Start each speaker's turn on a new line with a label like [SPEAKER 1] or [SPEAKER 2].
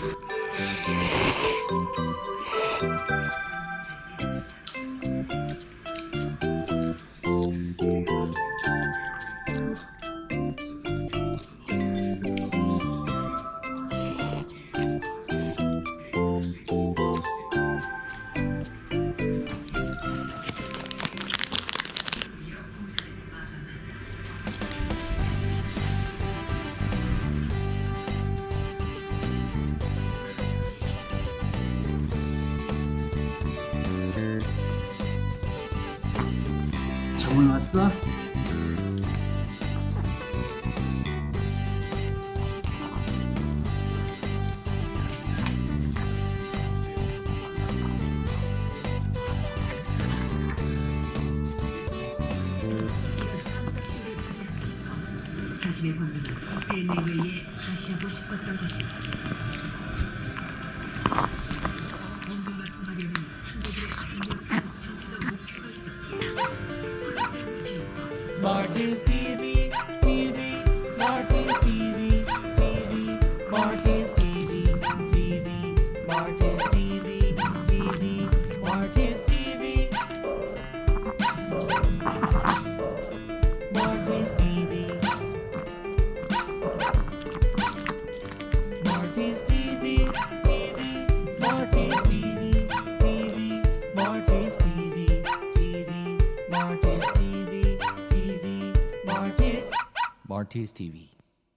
[SPEAKER 1] Yeah. 정원 왔어?
[SPEAKER 2] 사실의 본능은 대내외에 과시하고 싶었던 것이다.
[SPEAKER 3] Martin's TV, TV, Martin's TV, TV, Martin's TV, TV, Martin's TV, TV, Martin's TV, Martin's TV, Martin's TV, TV, Martin's TV, TV, Martin's TV, TV, Martin's TV, Martin's TV.